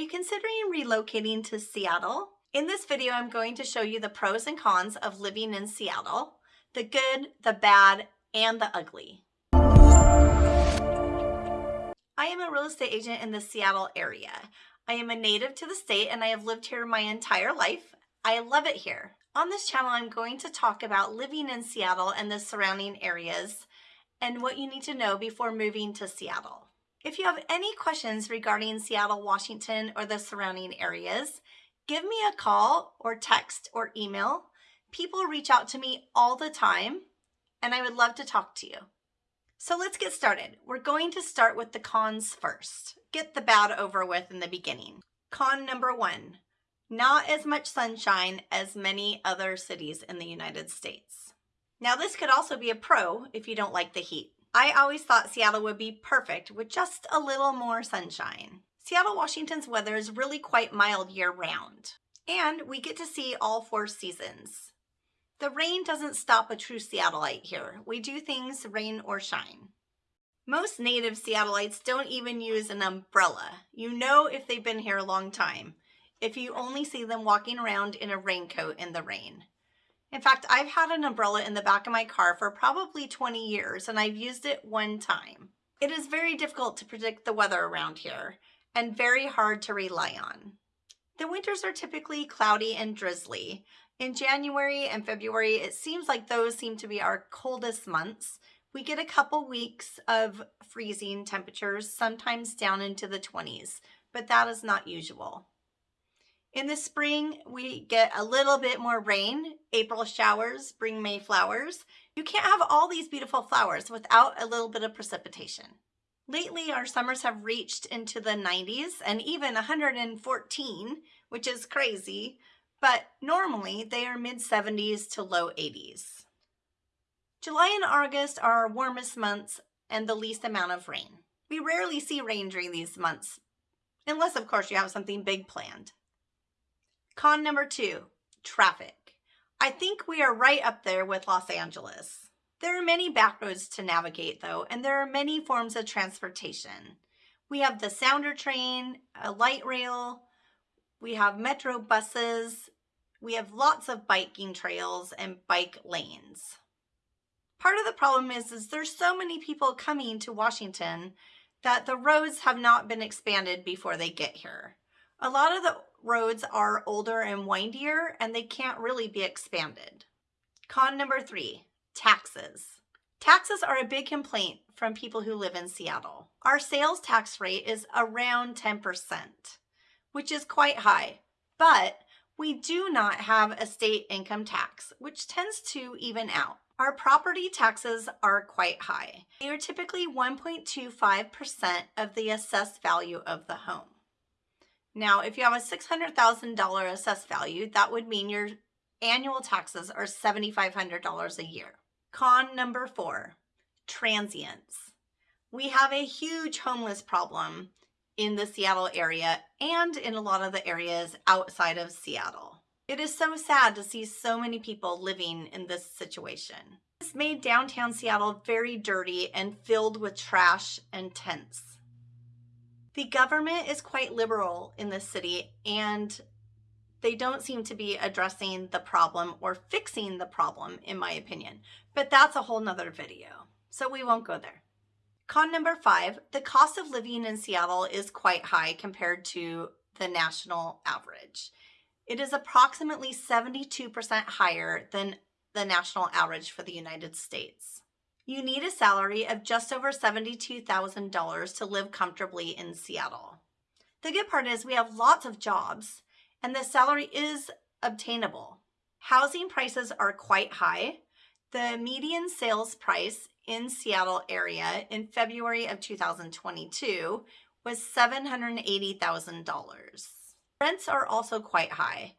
you considering relocating to Seattle? In this video, I'm going to show you the pros and cons of living in Seattle, the good, the bad, and the ugly. I am a real estate agent in the Seattle area. I am a native to the state and I have lived here my entire life. I love it here. On this channel, I'm going to talk about living in Seattle and the surrounding areas and what you need to know before moving to Seattle. If you have any questions regarding Seattle, Washington, or the surrounding areas, give me a call or text or email. People reach out to me all the time, and I would love to talk to you. So let's get started. We're going to start with the cons first. Get the bad over with in the beginning. Con number one, not as much sunshine as many other cities in the United States. Now this could also be a pro if you don't like the heat. I always thought Seattle would be perfect with just a little more sunshine. Seattle, Washington's weather is really quite mild year round. And we get to see all four seasons. The rain doesn't stop a true Seattleite here. We do things rain or shine. Most native Seattleites don't even use an umbrella. You know if they've been here a long time, if you only see them walking around in a raincoat in the rain. In fact, I've had an umbrella in the back of my car for probably 20 years and I've used it one time. It is very difficult to predict the weather around here and very hard to rely on. The winters are typically cloudy and drizzly. In January and February, it seems like those seem to be our coldest months. We get a couple weeks of freezing temperatures, sometimes down into the 20s, but that is not usual. In the spring, we get a little bit more rain. April showers bring May flowers. You can't have all these beautiful flowers without a little bit of precipitation. Lately, our summers have reached into the 90s and even 114, which is crazy, but normally they are mid 70s to low 80s. July and August are our warmest months and the least amount of rain. We rarely see rain during these months, unless of course you have something big planned. Con number two, traffic. I think we are right up there with Los Angeles. There are many back roads to navigate though, and there are many forms of transportation. We have the Sounder train, a light rail, we have metro buses, we have lots of biking trails and bike lanes. Part of the problem is, is there's so many people coming to Washington that the roads have not been expanded before they get here. A lot of the roads are older and windier and they can't really be expanded. Con number three, taxes. Taxes are a big complaint from people who live in Seattle. Our sales tax rate is around 10%, which is quite high, but we do not have a state income tax, which tends to even out. Our property taxes are quite high. They are typically 1.25% of the assessed value of the home. Now, if you have a $600,000 assessed value, that would mean your annual taxes are $7,500 a year. Con number four, transients. We have a huge homeless problem in the Seattle area and in a lot of the areas outside of Seattle. It is so sad to see so many people living in this situation. This made downtown Seattle very dirty and filled with trash and tents. The government is quite liberal in this city and they don't seem to be addressing the problem or fixing the problem, in my opinion. But that's a whole nother video, so we won't go there. Con number five, the cost of living in Seattle is quite high compared to the national average. It is approximately 72% higher than the national average for the United States. You need a salary of just over $72,000 to live comfortably in Seattle. The good part is we have lots of jobs and the salary is obtainable. Housing prices are quite high. The median sales price in Seattle area in February of 2022 was $780,000. Rents are also quite high.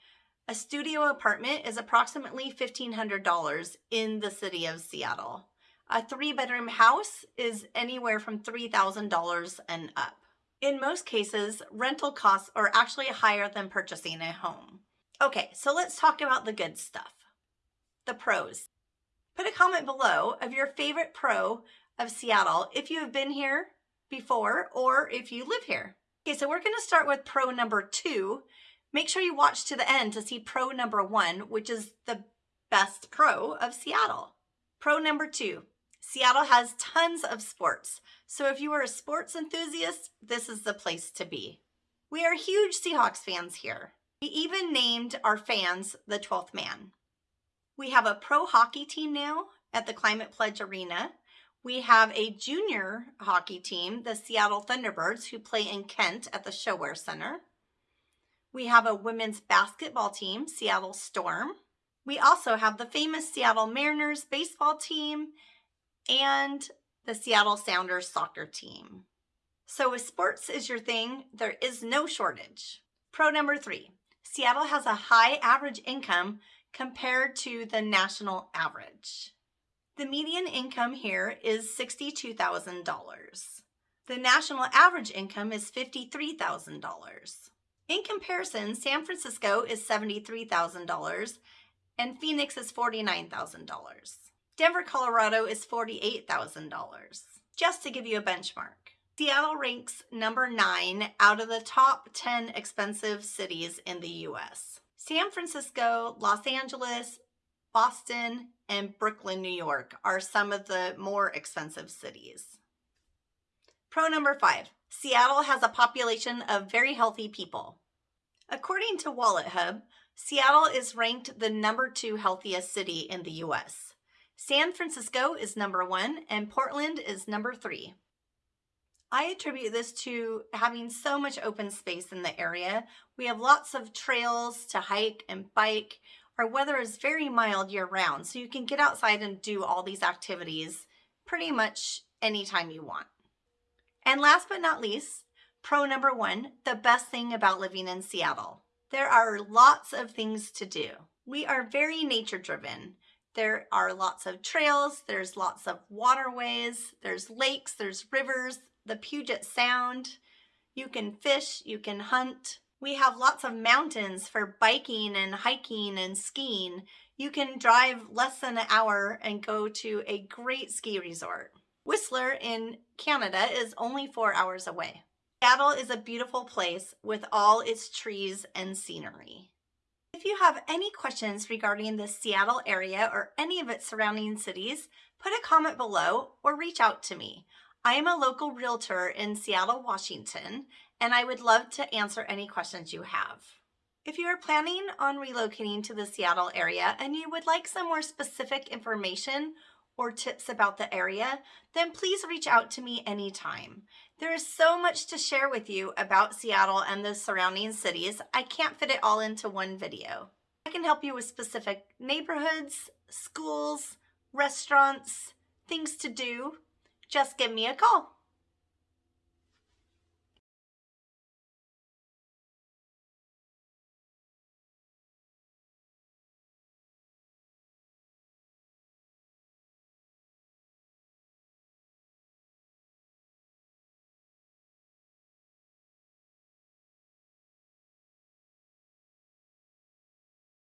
A studio apartment is approximately $1,500 in the city of Seattle. A three bedroom house is anywhere from $3,000 and up. In most cases, rental costs are actually higher than purchasing a home. Okay, so let's talk about the good stuff. The pros. Put a comment below of your favorite pro of Seattle if you have been here before or if you live here. Okay, so we're going to start with pro number two. Make sure you watch to the end to see pro number one, which is the best pro of Seattle. Pro number two, Seattle has tons of sports. So if you are a sports enthusiast, this is the place to be. We are huge Seahawks fans here. We even named our fans the 12th man. We have a pro hockey team now at the Climate Pledge Arena. We have a junior hockey team, the Seattle Thunderbirds, who play in Kent at the ShoWare Center. We have a women's basketball team, Seattle Storm. We also have the famous Seattle Mariners baseball team and the Seattle Sounders soccer team. So if sports is your thing, there is no shortage. Pro number three, Seattle has a high average income compared to the national average. The median income here is $62,000. The national average income is $53,000. In comparison, San Francisco is $73,000 and Phoenix is $49,000. Denver, Colorado is $48,000, just to give you a benchmark. Seattle ranks number nine out of the top 10 expensive cities in the US. San Francisco, Los Angeles, Boston, and Brooklyn, New York are some of the more expensive cities. Pro number five, Seattle has a population of very healthy people. According to WalletHub, Seattle is ranked the number two healthiest city in the US. San Francisco is number one and Portland is number three. I attribute this to having so much open space in the area. We have lots of trails to hike and bike. Our weather is very mild year round, so you can get outside and do all these activities pretty much anytime you want. And last but not least, pro number one, the best thing about living in Seattle. There are lots of things to do. We are very nature driven. There are lots of trails, there's lots of waterways, there's lakes, there's rivers, the Puget Sound. You can fish, you can hunt. We have lots of mountains for biking and hiking and skiing. You can drive less than an hour and go to a great ski resort. Whistler in Canada is only four hours away. Seattle is a beautiful place with all its trees and scenery. If you have any questions regarding the Seattle area or any of its surrounding cities, put a comment below or reach out to me. I am a local realtor in Seattle, Washington, and I would love to answer any questions you have. If you are planning on relocating to the Seattle area and you would like some more specific information or tips about the area, then please reach out to me anytime. There is so much to share with you about Seattle and the surrounding cities, I can't fit it all into one video. I can help you with specific neighborhoods, schools, restaurants, things to do, just give me a call.